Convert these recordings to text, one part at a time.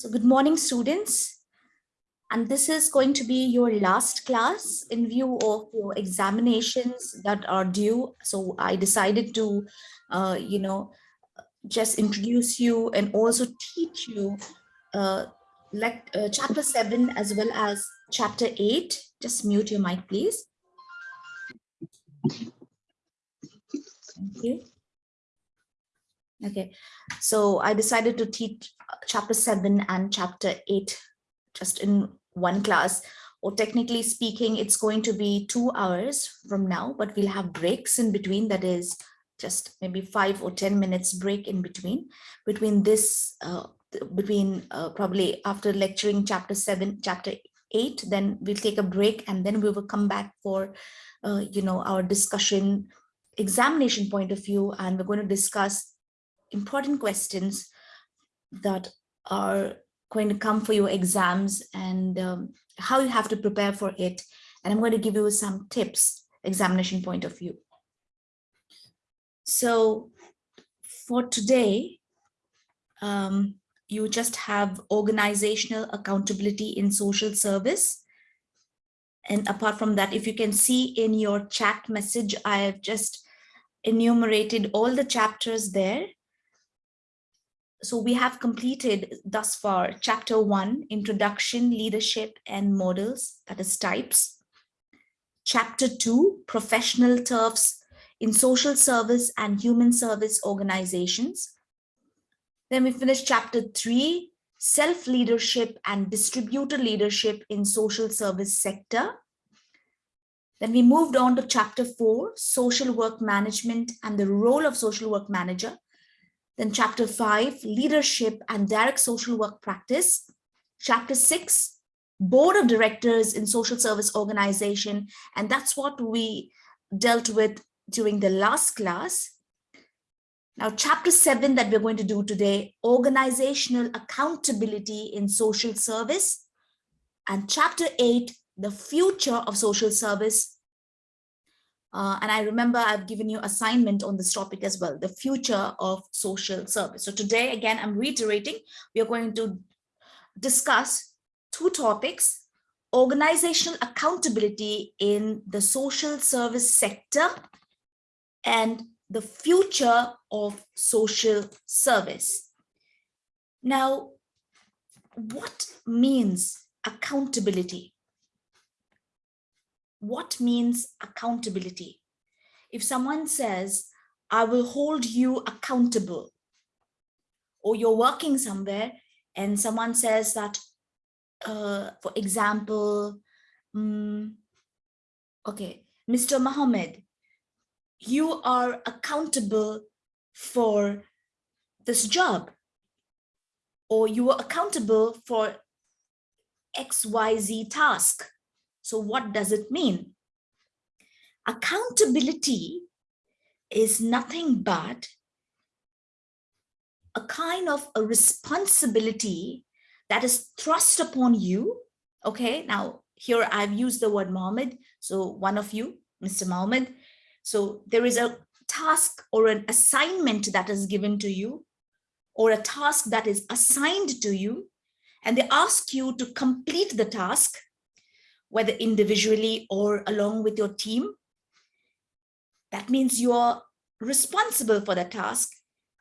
So good morning, students. And this is going to be your last class in view of your examinations that are due. So I decided to, uh, you know, just introduce you and also teach you uh, like uh, chapter seven as well as chapter eight. Just mute your mic, please. Thank you. Okay, so I decided to teach chapter 7 and chapter 8 just in one class. Or technically speaking it's going to be two hours from now but we'll have breaks in between. That is just maybe five or ten minutes break in between. Between this uh, between uh, probably after lecturing chapter 7 chapter 8 then we'll take a break and then we will come back for uh, you know our discussion examination point of view. And we're going to discuss important questions that are going to come for your exams and um, how you have to prepare for it. And I'm going to give you some tips, examination point of view. So for today, um, you just have organizational accountability in social service. And apart from that, if you can see in your chat message, I have just enumerated all the chapters there so we have completed thus far chapter one, introduction, leadership and models, that is types. Chapter two, professional turfs in social service and human service organizations. Then we finished chapter three, self-leadership and distributed leadership in social service sector. Then we moved on to chapter four, social work management and the role of social work manager. Then chapter five, leadership and direct social work practice. Chapter six, board of directors in social service organization. And that's what we dealt with during the last class. Now, chapter seven that we're going to do today, organizational accountability in social service. And chapter eight, the future of social service uh, and I remember I've given you assignment on this topic as well, the future of social service. So today, again, I'm reiterating, we are going to discuss two topics, organizational accountability in the social service sector and the future of social service. Now, what means accountability? What means accountability? If someone says, I will hold you accountable, or you're working somewhere and someone says that, uh, for example, um, okay, Mr. Mohammed, you are accountable for this job, or you are accountable for XYZ task. So what does it mean? Accountability is nothing but a kind of a responsibility that is thrust upon you. Okay, now here I've used the word Mohammed. So one of you, Mr. Mohammed. So there is a task or an assignment that is given to you or a task that is assigned to you and they ask you to complete the task whether individually or along with your team. That means you're responsible for the task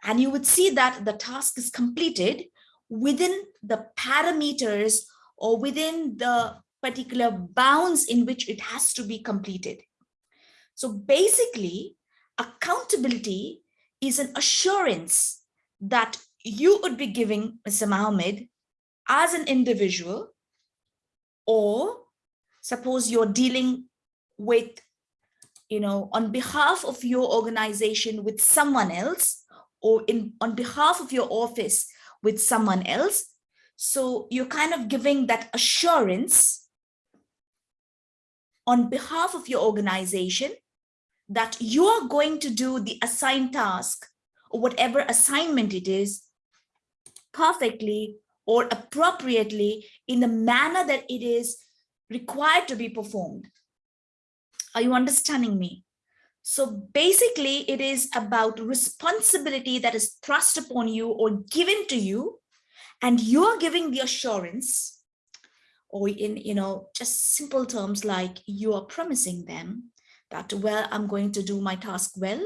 and you would see that the task is completed within the parameters or within the particular bounds in which it has to be completed. So basically, accountability is an assurance that you would be giving Mr. Mohammed as an individual or suppose you're dealing with, you know, on behalf of your organization with someone else or in on behalf of your office with someone else. So you're kind of giving that assurance on behalf of your organization that you are going to do the assigned task or whatever assignment it is perfectly or appropriately in the manner that it is required to be performed. Are you understanding me? So basically, it is about responsibility that is thrust upon you or given to you, and you're giving the assurance or in you know just simple terms like you are promising them that well i'm going to do my task well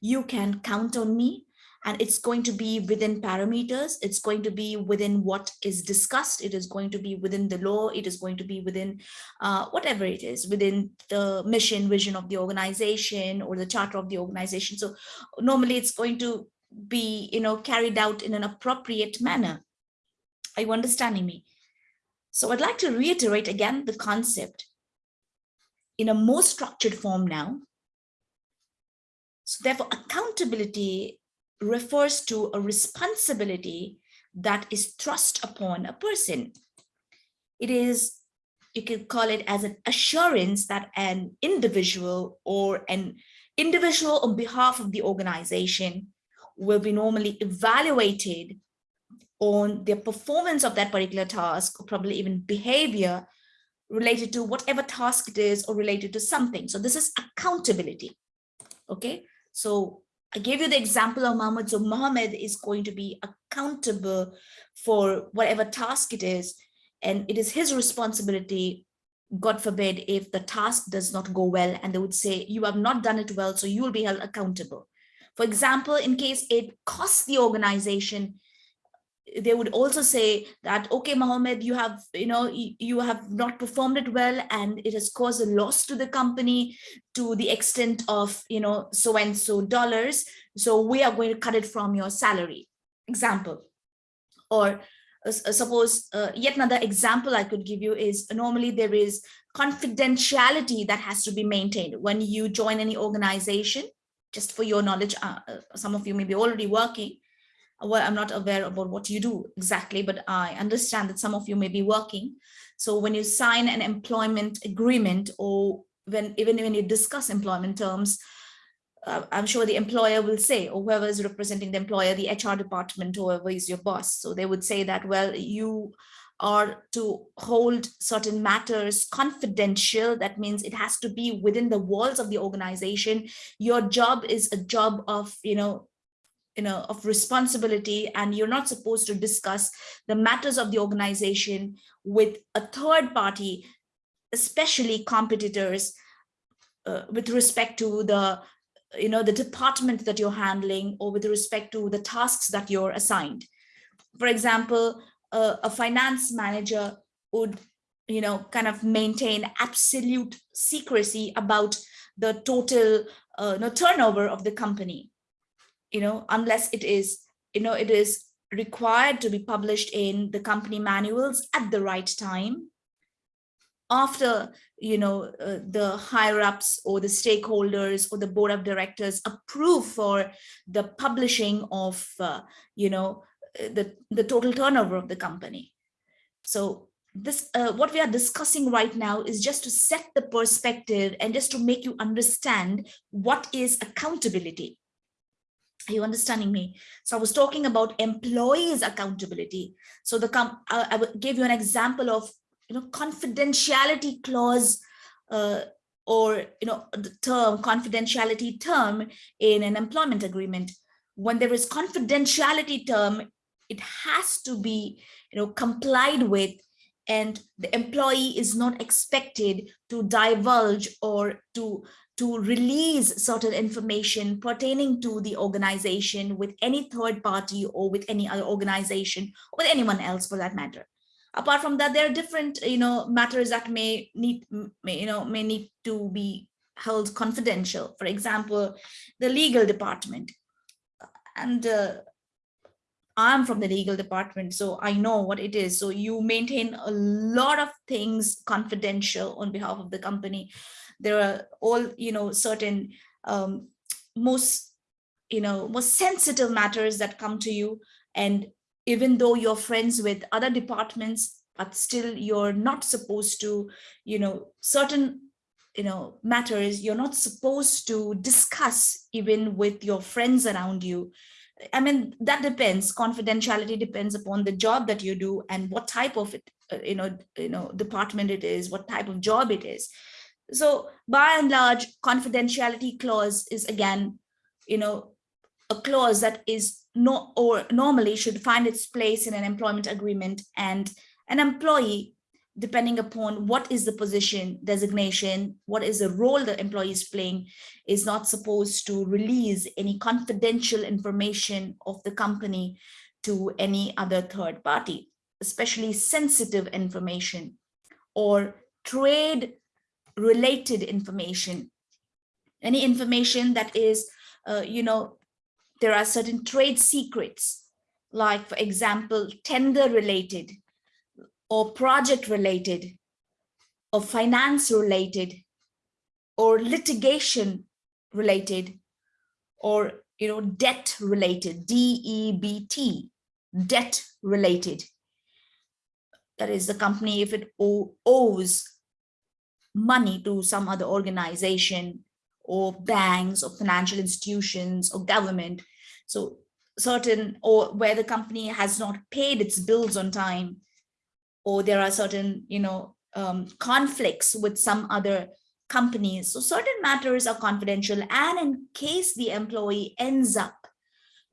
you can count on me and it's going to be within parameters. It's going to be within what is discussed. It is going to be within the law. It is going to be within uh, whatever it is within the mission vision of the organization or the charter of the organization. So normally it's going to be you know carried out in an appropriate manner. Are you understanding me? So i'd like to reiterate again the concept in a more structured form now. So therefore accountability refers to a responsibility that is thrust upon a person. It is, you can call it as an assurance that an individual or an individual on behalf of the organization will be normally evaluated on their performance of that particular task or probably even behavior related to whatever task it is or related to something. So this is accountability. Okay, so I gave you the example of Muhammad. So Muhammad is going to be accountable for whatever task it is. And it is his responsibility, God forbid, if the task does not go well and they would say, you have not done it well, so you will be held accountable. For example, in case it costs the organization they would also say that okay Mohammed you have you know you have not performed it well and it has caused a loss to the company to the extent of you know so and so dollars. So we are going to cut it from your salary. Example. Or uh, suppose uh, yet another example I could give you is normally there is confidentiality that has to be maintained. When you join any organization just for your knowledge uh, uh some of you may be already working well, I'm not aware about what you do exactly, but I understand that some of you may be working. So when you sign an employment agreement or when even when you discuss employment terms, uh, I'm sure the employer will say, or whoever is representing the employer, the HR department, whoever is your boss. So they would say that, well, you are to hold certain matters confidential. That means it has to be within the walls of the organization. Your job is a job of, you know, you know, of responsibility and you're not supposed to discuss the matters of the organization with a third party, especially competitors uh, with respect to the, you know, the department that you're handling or with respect to the tasks that you're assigned. For example, uh, a finance manager would, you know, kind of maintain absolute secrecy about the total uh, no, turnover of the company you know, unless it is, you know, it is required to be published in the company manuals at the right time. After you know uh, the higher ups or the stakeholders or the board of directors approve for the publishing of uh, you know the the total turnover of the company. So this uh, what we are discussing right now is just to set the perspective and just to make you understand what is accountability are you understanding me? So I was talking about employees accountability. So the com I, I gave you an example of you know confidentiality clause uh, or you know the term confidentiality term in an employment agreement. When there is confidentiality term, it has to be you know complied with and the employee is not expected to divulge or to to release certain information pertaining to the organization with any third party or with any other organization or with anyone else for that matter. Apart from that there are different you know matters that may need may, you know may need to be held confidential. For example the legal department. And uh, I'm from the legal department, so I know what it is. So you maintain a lot of things confidential on behalf of the company there are all you know certain um, most you know most sensitive matters that come to you. And even though you're friends with other departments but still you're not supposed to you know certain you know matters you're not supposed to discuss even with your friends around you. I mean that depends. Confidentiality depends upon the job that you do and what type of it uh, you know you know department it is what type of job it is so by and large, confidentiality clause is again, you know, a clause that is no, or normally should find its place in an employment agreement and an employee, depending upon what is the position designation, what is the role the employee is playing, is not supposed to release any confidential information of the company to any other third party, especially sensitive information or trade related information, any information that is, uh, you know, there are certain trade secrets, like for example, tender related or project related or finance related or litigation related or you know debt related d-e-b-t debt related. That is the company if it owes money to some other organization or banks or financial institutions or government so certain or where the company has not paid its bills on time or there are certain you know um, conflicts with some other companies so certain matters are confidential and in case the employee ends up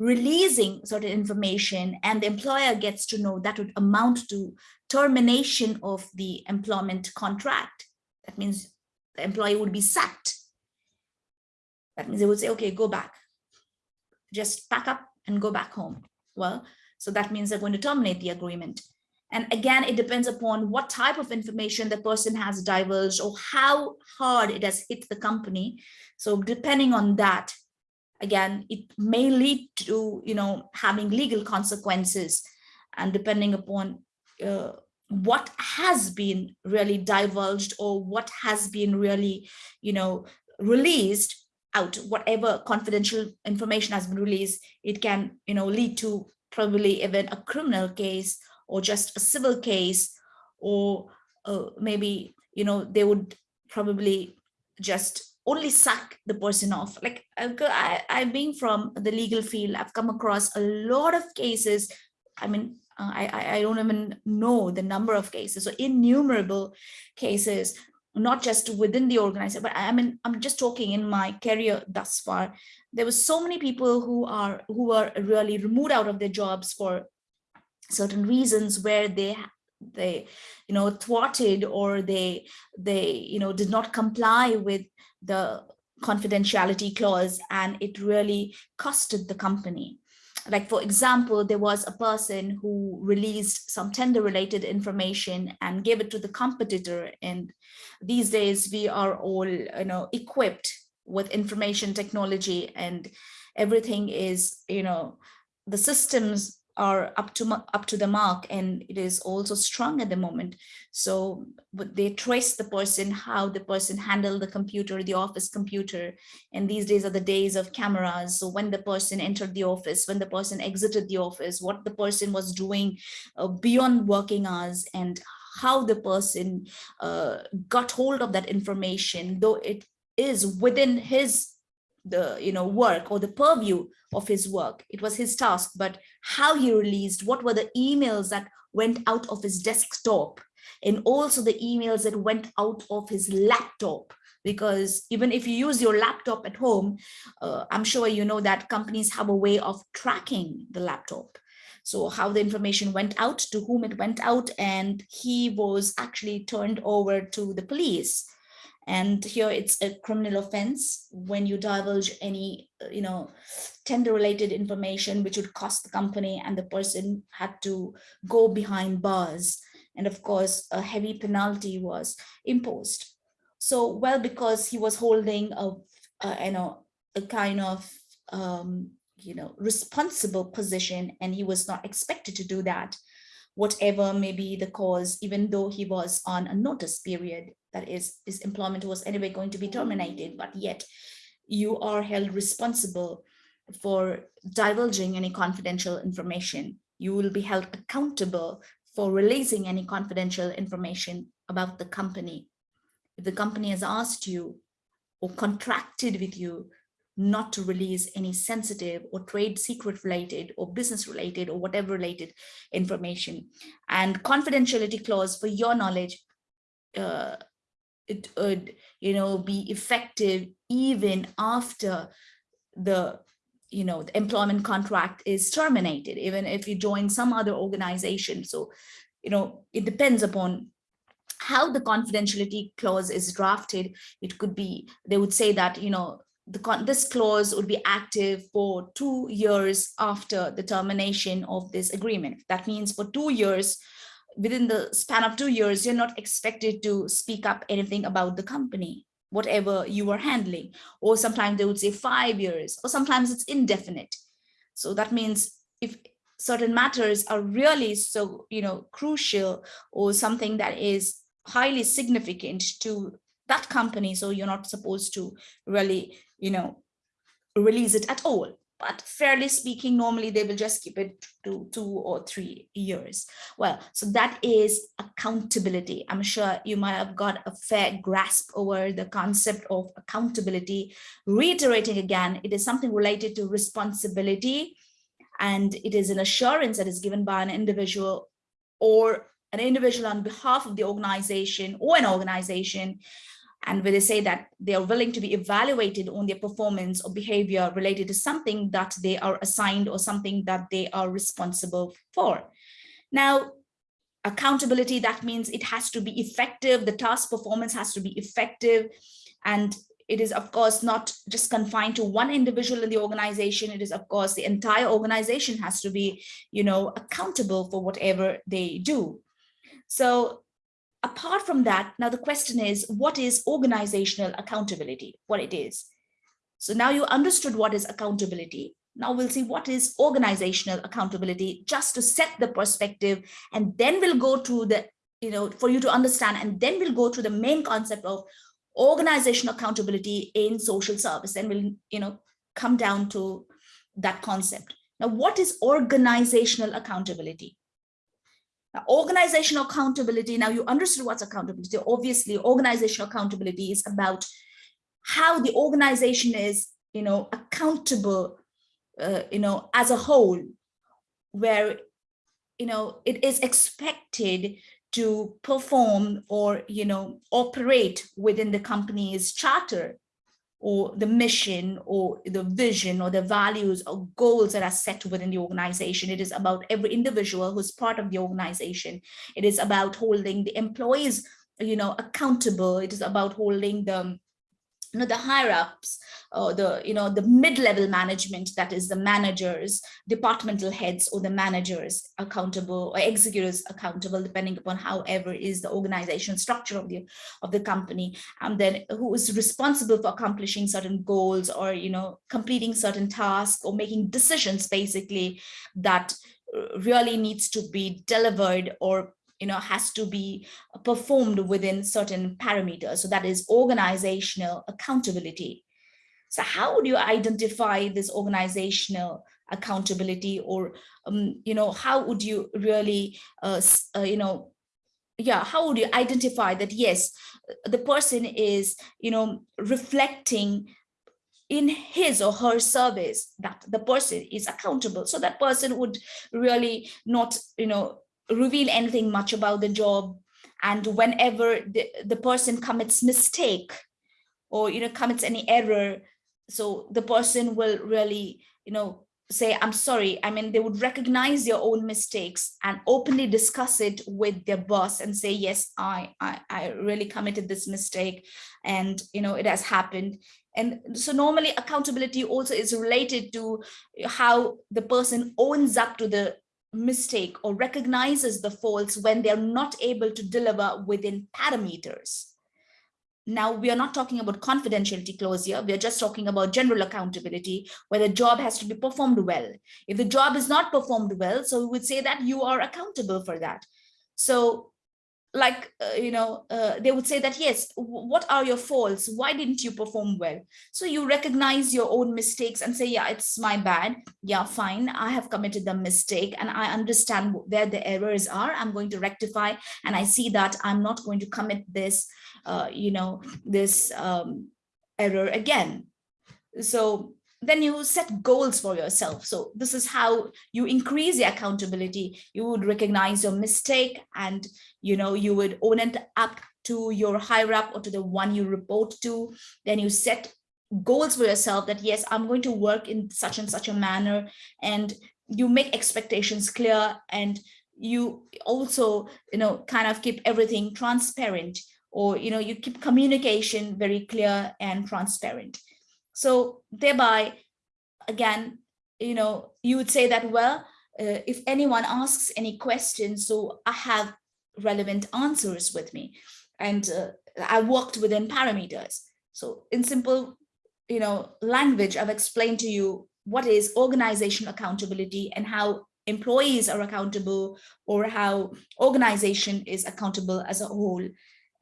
releasing certain information and the employer gets to know that would amount to termination of the employment contract. That means the employee would be sacked. That means they would say, okay, go back. Just pack up and go back home. Well, so that means they're going to terminate the agreement. And again, it depends upon what type of information the person has divulged or how hard it has hit the company. So depending on that, again, it may lead to, you know, having legal consequences and depending upon uh, what has been really divulged or what has been really, you know, released out, whatever confidential information has been released, it can, you know, lead to probably even a criminal case or just a civil case, or uh, maybe, you know, they would probably just only suck the person off. Like I, I being from the legal field, I've come across a lot of cases. I mean, uh, I, I don't even know the number of cases, so innumerable cases, not just within the organization, but I mean, I'm just talking in my career thus far. There were so many people who are who are really removed out of their jobs for certain reasons where they they you know thwarted or they they you know did not comply with the confidentiality clause and it really costed the company. Like, for example, there was a person who released some tender related information and gave it to the competitor. And these days we are all, you know, equipped with information technology and everything is, you know, the systems are up to up to the mark and it is also strong at the moment. So they trace the person how the person handled the computer the office computer. And these days are the days of cameras. So when the person entered the office when the person exited the office what the person was doing uh, beyond working hours and how the person uh, got hold of that information though it is within his the you know work or the purview of his work. It was his task but how he released what were the emails that went out of his desktop and also the emails that went out of his laptop. Because even if you use your laptop at home uh, i'm sure you know that companies have a way of tracking the laptop. So how the information went out to whom it went out and he was actually turned over to the police and here it's a criminal offense when you divulge any, uh, you know, tender related information, which would cost the company and the person had to go behind bars. And of course, a heavy penalty was imposed. So, well, because he was holding a, a you know, a kind of, um, you know, responsible position and he was not expected to do that whatever may be the cause, even though he was on a notice period, that is, his employment was anyway going to be terminated, but yet you are held responsible for divulging any confidential information. You will be held accountable for releasing any confidential information about the company. If the company has asked you or contracted with you not to release any sensitive or trade secret related or business related or whatever related information and confidentiality clause for your knowledge uh, it would you know be effective even after the you know, the employment contract is terminated, even if you join some other organization. So, you know, it depends upon how the confidentiality clause is drafted. It could be, they would say that, you know, the this clause would be active for two years after the termination of this agreement. That means for two years, within the span of two years, you're not expected to speak up anything about the company, whatever you are handling. Or sometimes they would say five years, or sometimes it's indefinite. So that means if certain matters are really so, you know, crucial or something that is highly significant to that company, so you're not supposed to really, you know, release it at all but fairly speaking, normally they will just keep it to two or three years. Well, so that is accountability. I'm sure you might have got a fair grasp over the concept of accountability. Reiterating again, it is something related to responsibility and it is an assurance that is given by an individual or an individual on behalf of the organization or an organization and where they say that they are willing to be evaluated on their performance or behavior related to something that they are assigned or something that they are responsible for. Now, accountability, that means it has to be effective, the task performance has to be effective, and it is of course not just confined to one individual in the organization. It is of course the entire organization has to be you know accountable for whatever they do. So apart from that, now the question is, what is organizational accountability, what it is? So now you understood what is accountability. Now we'll see what is organizational accountability just to set the perspective and then we'll go to the, you know, for you to understand and then we'll go to the main concept of organizational accountability in social service and we'll, you know, come down to that concept. Now, what is organizational accountability? Now, organizational accountability, now you understood what's accountability. Obviously, organizational accountability is about how the organization is, you know, accountable, uh, you know, as a whole, where, you know, it is expected to perform or, you know, operate within the company's charter or the mission or the vision or the values or goals that are set within the organization. It is about every individual who's part of the organization. It is about holding the employees, you know, accountable. It is about holding the you know the higher ups or the you know the mid-level management that is the managers departmental heads or the managers accountable or executives accountable depending upon however is the organization structure of the of the company and then who is responsible for accomplishing certain goals or you know completing certain tasks or making decisions basically that really needs to be delivered or you know, has to be performed within certain parameters. So that is organizational accountability. So how would you identify this organizational accountability or, um, you know, how would you really, uh, uh, you know, yeah, how would you identify that, yes, the person is, you know, reflecting in his or her service that the person is accountable. So that person would really not, you know, reveal anything much about the job. And whenever the, the person commits mistake or you know commits any error so the person will really you know say i'm sorry. I mean they would recognize their own mistakes and openly discuss it with their boss and say yes i i, I really committed this mistake and you know it has happened. And so normally accountability also is related to how the person owns up to the mistake or recognizes the faults when they're not able to deliver within parameters. Now, we are not talking about confidentiality clause here. We are just talking about general accountability, where the job has to be performed well. If the job is not performed well, so we would say that you are accountable for that. So like uh, you know uh, they would say that yes what are your faults? Why didn't you perform well? So you recognize your own mistakes and say yeah it's my bad. Yeah fine. I have committed the mistake and i understand where the errors are. I'm going to rectify and i see that i'm not going to commit this uh, you know this um, error again. So then you set goals for yourself. So this is how you increase the accountability. You would recognize your mistake and, you know, you would own it up to your higher up or to the one you report to. Then you set goals for yourself that yes i'm going to work in such and such a manner and you make expectations clear and you also you know kind of keep everything transparent or you know you keep communication very clear and transparent so thereby again you know you would say that well uh, if anyone asks any questions so i have relevant answers with me and uh, i worked within parameters so in simple you know language i've explained to you what is organization accountability and how employees are accountable or how organization is accountable as a whole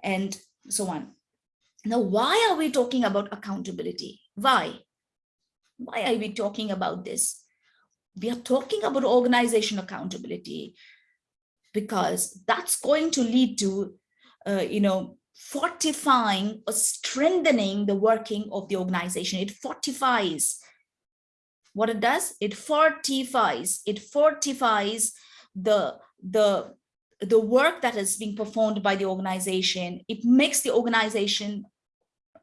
and so on. Now, why are we talking about accountability? Why? Why are we talking about this? We are talking about organization accountability because that's going to lead to, uh, you know, fortifying or strengthening the working of the organization. It fortifies what it does it fortifies it fortifies the the the work that is being performed by the organization it makes the organization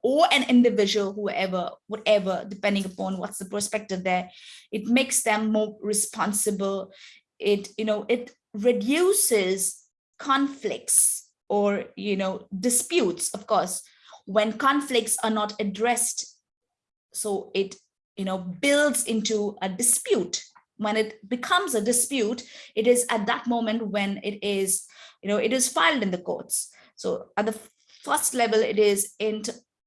or an individual whoever whatever depending upon what's the perspective there it makes them more responsible it you know it reduces conflicts or you know disputes of course when conflicts are not addressed so it you know, builds into a dispute. When it becomes a dispute, it is at that moment when it is, you know, it is filed in the courts. So at the first level, it is in,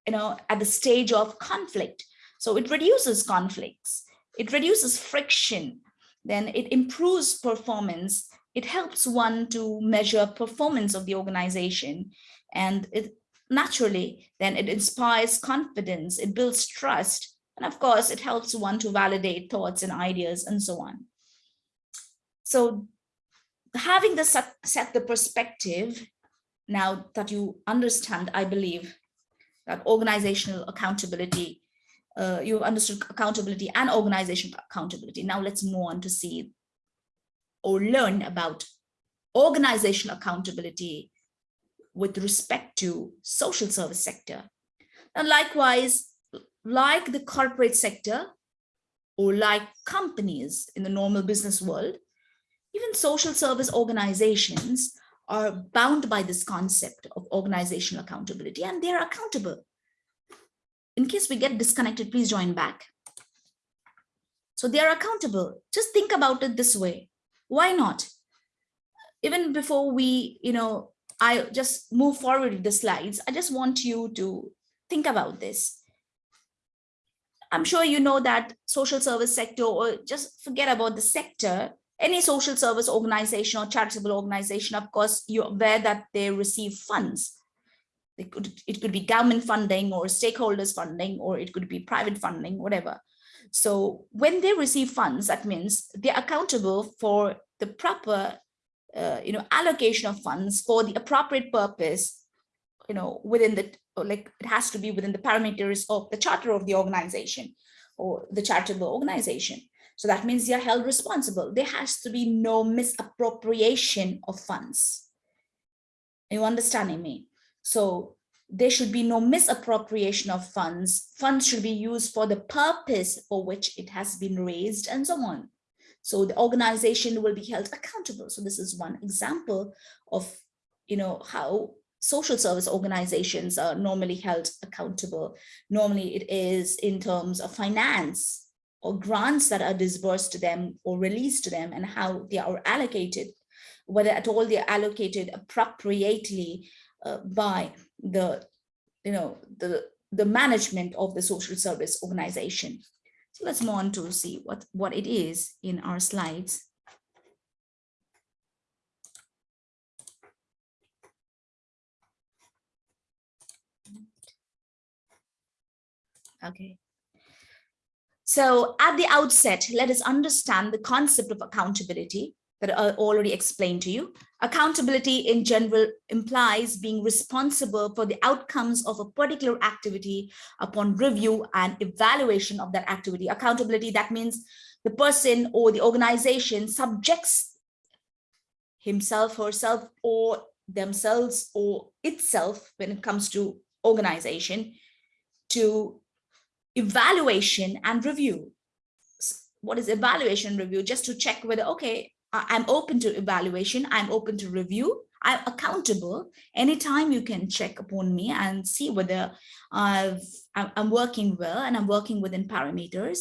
you know, at the stage of conflict. So it reduces conflicts, it reduces friction, then it improves performance. It helps one to measure performance of the organization and it naturally then it inspires confidence, it builds trust, and of course, it helps one to validate thoughts and ideas and so on. So having the set, set the perspective, now that you understand, I believe, that organizational accountability, uh, you've understood accountability and organizational accountability. Now let's move on to see or learn about organizational accountability with respect to social service sector. And likewise, like the corporate sector or like companies in the normal business world, even social service organizations are bound by this concept of organizational accountability and they're accountable. In case we get disconnected, please join back. So they are accountable. Just think about it this way. Why not? Even before we, you know, I just move forward with the slides, I just want you to think about this. I'm sure you know that social service sector or just forget about the sector, any social service organization or charitable organization, of course, you're aware that they receive funds. It could, it could be government funding or stakeholders funding, or it could be private funding, whatever. So when they receive funds, that means they're accountable for the proper uh, you know, allocation of funds for the appropriate purpose, you know, within the like it has to be within the parameters of the charter of the organization or the charitable organization. So that means they are held responsible. There has to be no misappropriation of funds. Are you understanding me? So there should be no misappropriation of funds. Funds should be used for the purpose for which it has been raised and so on. So the organization will be held accountable. So this is one example of, you know, how social service organizations are normally held accountable. Normally it is in terms of finance or grants that are disbursed to them or released to them and how they are allocated, whether at all they're allocated appropriately uh, by the, you know, the, the management of the social service organization. So let's move on to see what, what it is in our slides. Okay. So at the outset, let us understand the concept of accountability that I already explained to you. Accountability in general implies being responsible for the outcomes of a particular activity upon review and evaluation of that activity. Accountability, that means the person or the organization subjects himself, herself, or themselves or itself when it comes to organization to evaluation and review. What is evaluation review? Just to check whether, okay, I'm open to evaluation, I'm open to review, I'm accountable. Anytime you can check upon me and see whether I've, I'm working well and I'm working within parameters.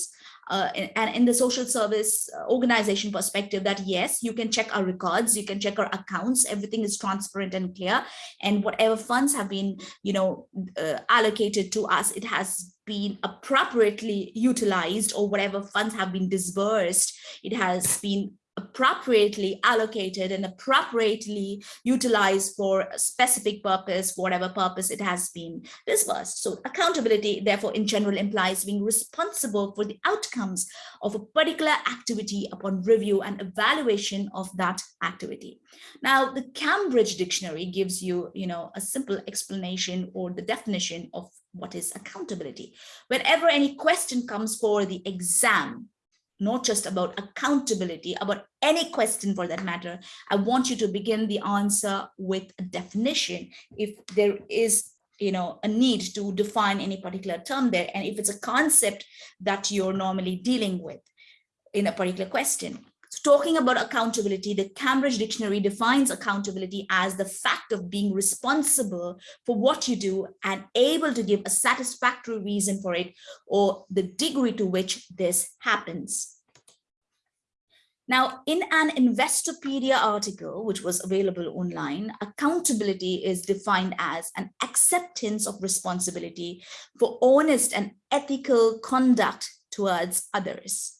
Uh, and in the social service uh, organization perspective that yes, you can check our records, you can check our accounts, everything is transparent and clear. And whatever funds have been, you know, uh, allocated to us, it has been appropriately utilized or whatever funds have been disbursed, it has been appropriately allocated and appropriately utilized for a specific purpose, whatever purpose it has been disbursed. So accountability, therefore, in general implies being responsible for the outcomes of a particular activity upon review and evaluation of that activity. Now, the Cambridge Dictionary gives you, you know, a simple explanation or the definition of what is accountability. Whenever any question comes for the exam, not just about accountability, about any question for that matter, I want you to begin the answer with a definition. If there is you know, a need to define any particular term there, and if it's a concept that you're normally dealing with in a particular question. So talking about accountability, the Cambridge Dictionary defines accountability as the fact of being responsible for what you do and able to give a satisfactory reason for it or the degree to which this happens. Now, in an Investopedia article, which was available online, accountability is defined as an acceptance of responsibility for honest and ethical conduct towards others.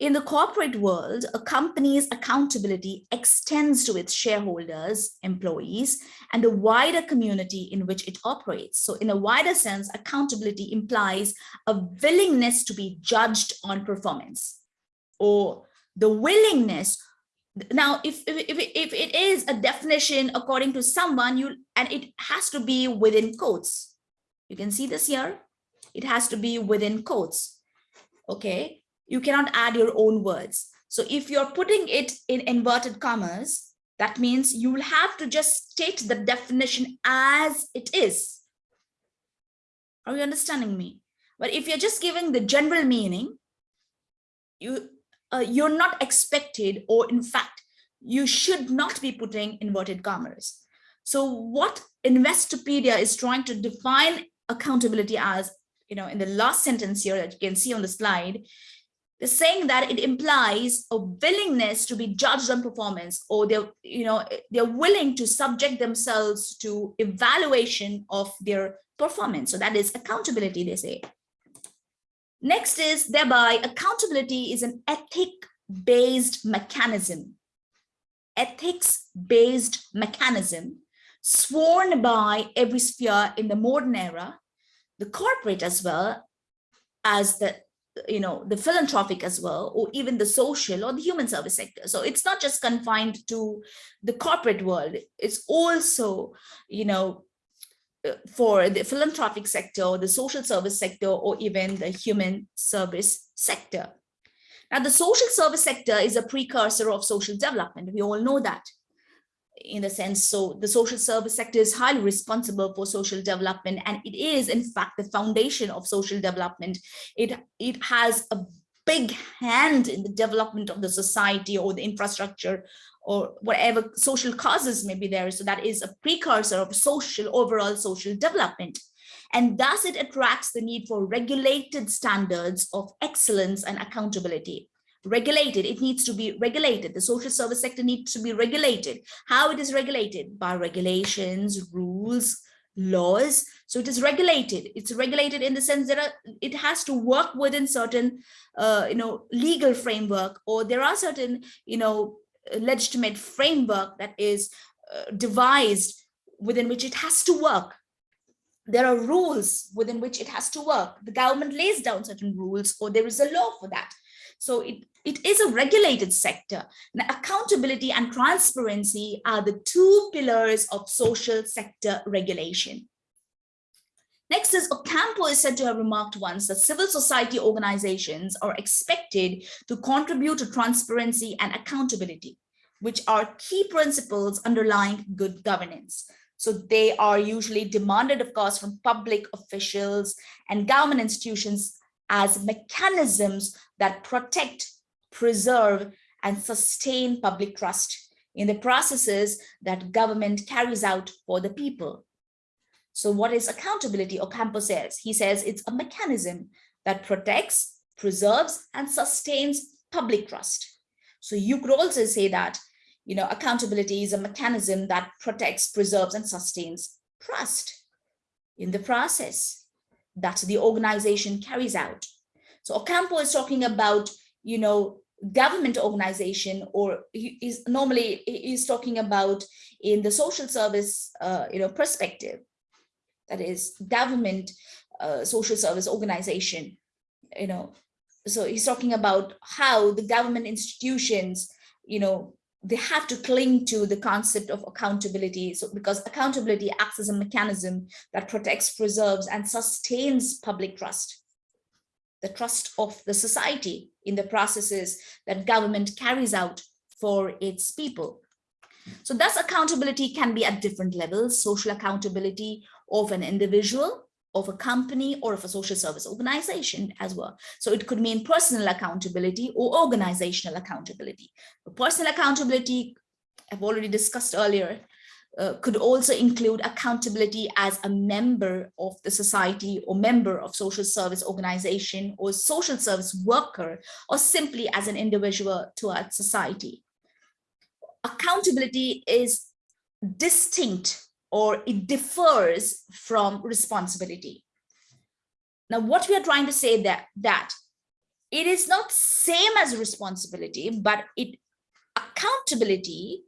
In the corporate world, a company's accountability extends to its shareholders, employees, and the wider community in which it operates. So in a wider sense, accountability implies a willingness to be judged on performance or the willingness. Now if, if if it is a definition according to someone you and it has to be within quotes you can see this here? It has to be within quotes okay you cannot add your own words. So if you're putting it in inverted commas, that means you will have to just state the definition as it is. Are you understanding me? But if you're just giving the general meaning, you, uh, you're not expected, or in fact, you should not be putting inverted commas. So what Investopedia is trying to define accountability as, you know, in the last sentence here that you can see on the slide, they're saying that it implies a willingness to be judged on performance or they're you know they're willing to subject themselves to evaluation of their performance. So that is accountability they say. Next is thereby accountability is an ethic based mechanism. Ethics based mechanism sworn by every sphere in the modern era the corporate as well as the you know, the philanthropic as well, or even the social or the human service sector. So it's not just confined to the corporate world. It's also, you know, uh, for the philanthropic sector, or the social service sector, or even the human service sector. Now, the social service sector is a precursor of social development. We all know that in the sense. So the social service sector is highly responsible for social development, and it is, in fact, the foundation of social development. It, it has a big hand in the development of the society or the infrastructure or whatever social causes may be there. So that is a precursor of social, overall social development. And thus it attracts the need for regulated standards of excellence and accountability regulated. It needs to be regulated. The social service sector needs to be regulated. How it is regulated? By regulations rules laws. So it is regulated. It's regulated in the sense that uh, it has to work within certain uh, you know legal framework or there are certain you know legitimate framework that is uh, devised within which it has to work. There are rules within which it has to work. The government lays down certain rules or there is a law for that. So it, it is a regulated sector. Now, accountability and transparency are the two pillars of social sector regulation. Next is Ocampo is said to have remarked once that civil society organizations are expected to contribute to transparency and accountability, which are key principles underlying good governance. So they are usually demanded, of course, from public officials and government institutions as mechanisms that protect, preserve, and sustain public trust in the processes that government carries out for the people. So what is accountability Ocampo says? He says it's a mechanism that protects, preserves, and sustains public trust. So you could also say that, you know, accountability is a mechanism that protects, preserves, and sustains trust in the process that the organization carries out. So Ocampo is talking about, you know, government organization or he is normally is talking about in the social service, uh, you know, perspective, that is government uh, social service organization, you know, so he's talking about how the government institutions, you know, they have to cling to the concept of accountability. So because accountability acts as a mechanism that protects, preserves, and sustains public trust, the trust of the society in the processes that government carries out for its people. So thus accountability can be at different levels, social accountability of an individual, of a company or of a social service organization as well. So it could mean personal accountability or organizational accountability. personal accountability, I've already discussed earlier, uh, could also include accountability as a member of the society or member of social service organization or social service worker or simply as an individual towards society. Accountability is distinct or it differs from responsibility. Now, what we are trying to say that that it is not same as responsibility, but it accountability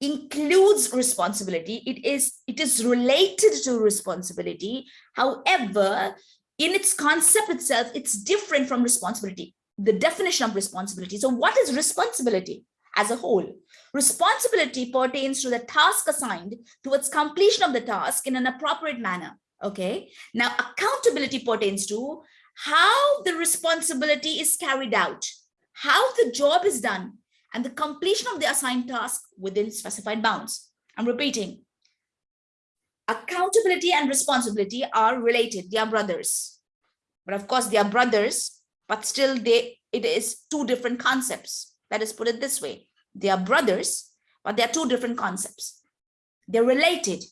includes responsibility. It is it is related to responsibility. However, in its concept itself, it's different from responsibility. The definition of responsibility. So, what is responsibility as a whole? Responsibility pertains to the task assigned towards completion of the task in an appropriate manner. Okay. Now, accountability pertains to how the responsibility is carried out, how the job is done, and the completion of the assigned task within specified bounds. I'm repeating. Accountability and responsibility are related. They are brothers. But of course, they are brothers, but still they it is two different concepts. Let us put it this way. They are brothers, but they are two different concepts. They're related,